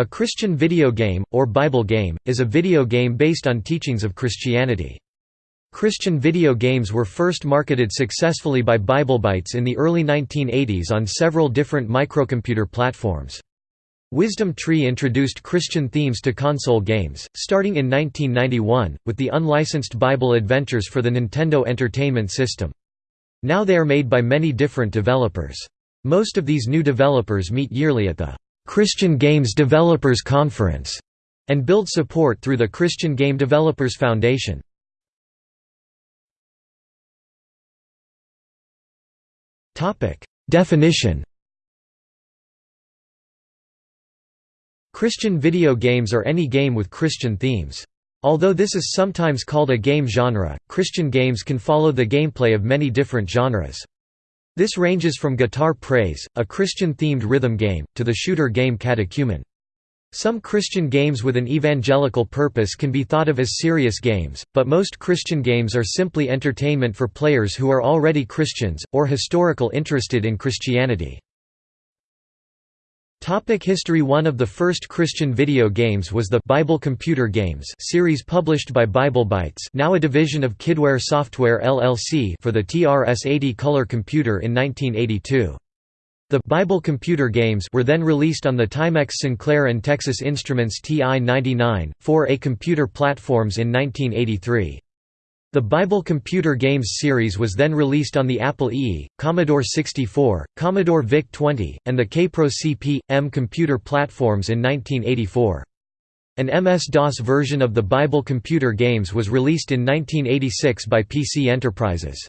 A Christian video game, or Bible game, is a video game based on teachings of Christianity. Christian video games were first marketed successfully by BibleBytes in the early 1980s on several different microcomputer platforms. Wisdom Tree introduced Christian themes to console games, starting in 1991, with the unlicensed Bible Adventures for the Nintendo Entertainment System. Now they are made by many different developers. Most of these new developers meet yearly at the Christian Games Developers Conference and build support through the Christian Game Developers Foundation. Definition Christian video games are any game with Christian themes. Although this is sometimes called a game genre, Christian games can follow the gameplay of many different genres. This ranges from Guitar Praise, a Christian-themed rhythm game, to the shooter game Catechumen. Some Christian games with an evangelical purpose can be thought of as serious games, but most Christian games are simply entertainment for players who are already Christians, or historical interested in Christianity. Topic history One of the first Christian video games was the Bible Computer Games series published by BibleBytes now a division of Kidware Software LLC for the TRS-80 color computer in 1982. The Bible Computer Games were then released on the Timex Sinclair and Texas Instruments TI-99, 4A computer platforms in 1983. The Bible Computer Games series was then released on the Apple II, Commodore 64, Commodore VIC-20, and the Kaypro CP/M computer platforms in 1984. An MS-DOS version of the Bible Computer Games was released in 1986 by PC Enterprises.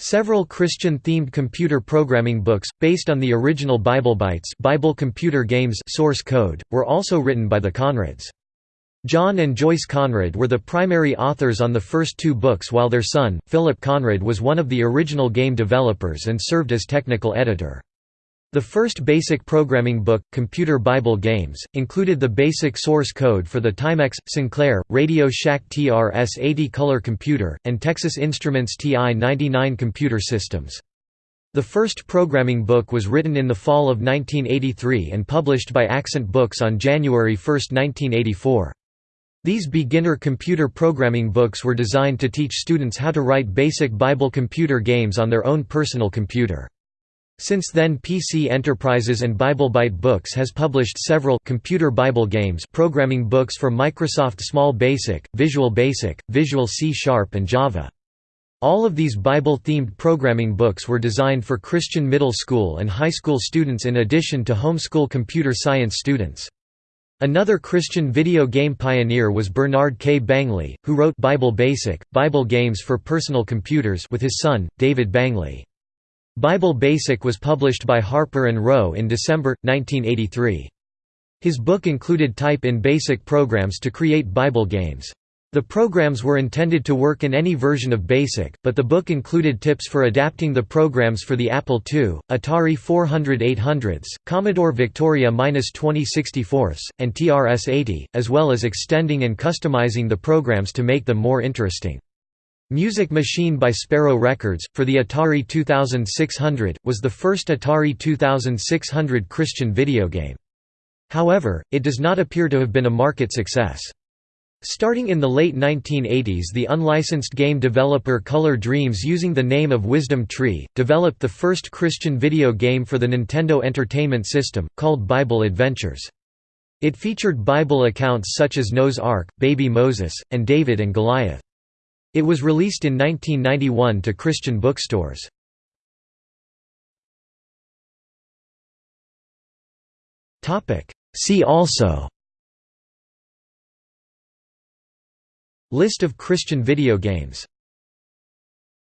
Several Christian-themed computer programming books, based on the original BibleBytes Bible Computer Games source code, were also written by the Conrads. John and Joyce Conrad were the primary authors on the first two books while their son, Philip Conrad was one of the original game developers and served as technical editor. The first basic programming book, Computer Bible Games, included the basic source code for the Timex, Sinclair, Radio Shack TRS-80 color computer, and Texas Instruments TI-99 computer systems. The first programming book was written in the fall of 1983 and published by Accent Books on January 1, 1984. These beginner computer programming books were designed to teach students how to write basic Bible computer games on their own personal computer. Since then PC Enterprises and BibleByte Books has published several computer Bible games programming books for Microsoft Small Basic, Visual Basic, Visual C Sharp and Java. All of these Bible-themed programming books were designed for Christian middle school and high school students in addition to homeschool computer science students. Another Christian video game pioneer was Bernard K. Bangley, who wrote Bible Basic, Bible Games for Personal Computers with his son, David Bangley. Bible Basic was published by Harper & Row in December, 1983. His book included type-in basic programs to create Bible games. The programs were intended to work in any version of BASIC, but the book included tips for adapting the programs for the Apple II, Atari 400-800s, Commodore Victoria-2064s, and TRS-80, as well as extending and customizing the programs to make them more interesting. Music Machine by Sparrow Records, for the Atari 2600, was the first Atari 2600 Christian video game. However, it does not appear to have been a market success. Starting in the late 1980s the unlicensed game developer Color Dreams using the name of Wisdom Tree, developed the first Christian video game for the Nintendo Entertainment System, called Bible Adventures. It featured Bible accounts such as Noah's Ark, Baby Moses, and David and Goliath. It was released in 1991 to Christian bookstores. See also List of Christian video games